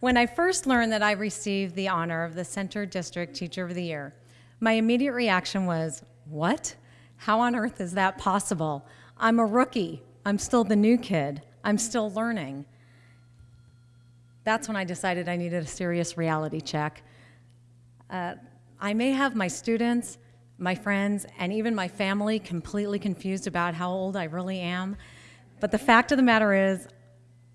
When I first learned that I received the honor of the Center District Teacher of the Year, my immediate reaction was, What? How on earth is that possible? I'm a rookie. I'm still the new kid. I'm still learning. That's when I decided I needed a serious reality check. Uh, I may have my students, my friends, and even my family completely confused about how old I really am. But the fact of the matter is,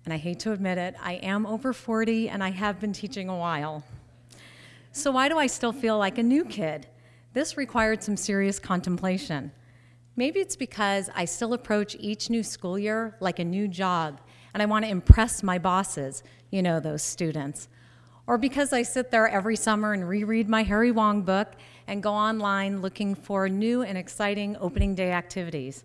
and I hate to admit it, I am over 40 and I have been teaching a while. So, why do I still feel like a new kid? This required some serious contemplation. Maybe it's because I still approach each new school year like a new job and I want to impress my bosses, you know, those students. Or because I sit there every summer and reread my Harry Wong book and go online looking for new and exciting opening day activities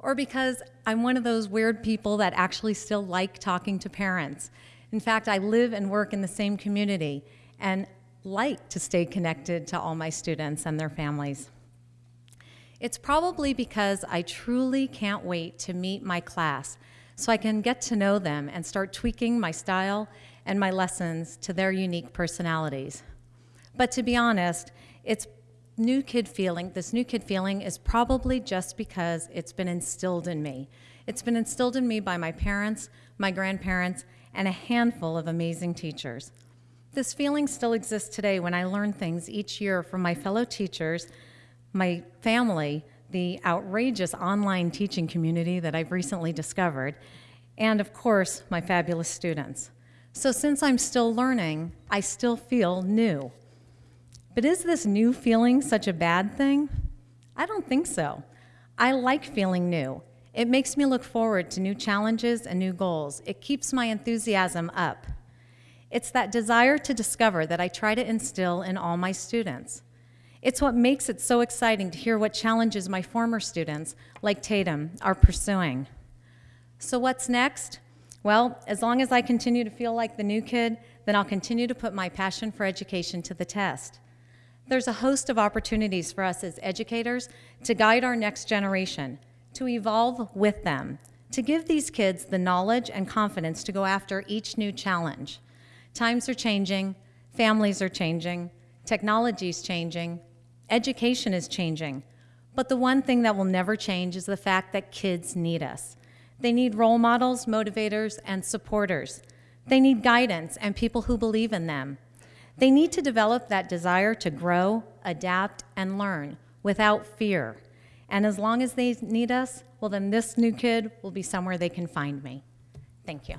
or because I'm one of those weird people that actually still like talking to parents. In fact, I live and work in the same community and like to stay connected to all my students and their families. It's probably because I truly can't wait to meet my class so I can get to know them and start tweaking my style and my lessons to their unique personalities. But to be honest, it's new kid feeling, this new kid feeling is probably just because it's been instilled in me. It's been instilled in me by my parents, my grandparents, and a handful of amazing teachers. This feeling still exists today when I learn things each year from my fellow teachers, my family, the outrageous online teaching community that I've recently discovered, and of course, my fabulous students. So since I'm still learning, I still feel new. But is this new feeling such a bad thing? I don't think so. I like feeling new. It makes me look forward to new challenges and new goals. It keeps my enthusiasm up. It's that desire to discover that I try to instill in all my students. It's what makes it so exciting to hear what challenges my former students, like Tatum, are pursuing. So, what's next? Well, as long as I continue to feel like the new kid, then I'll continue to put my passion for education to the test. There's a host of opportunities for us as educators to guide our next generation, to evolve with them, to give these kids the knowledge and confidence to go after each new challenge. Times are changing, families are changing, technology is changing, education is changing. But the one thing that will never change is the fact that kids need us. They need role models, motivators, and supporters. They need guidance and people who believe in them. They need to develop that desire to grow, adapt, and learn without fear. And as long as they need us, well, then this new kid will be somewhere they can find me. Thank you.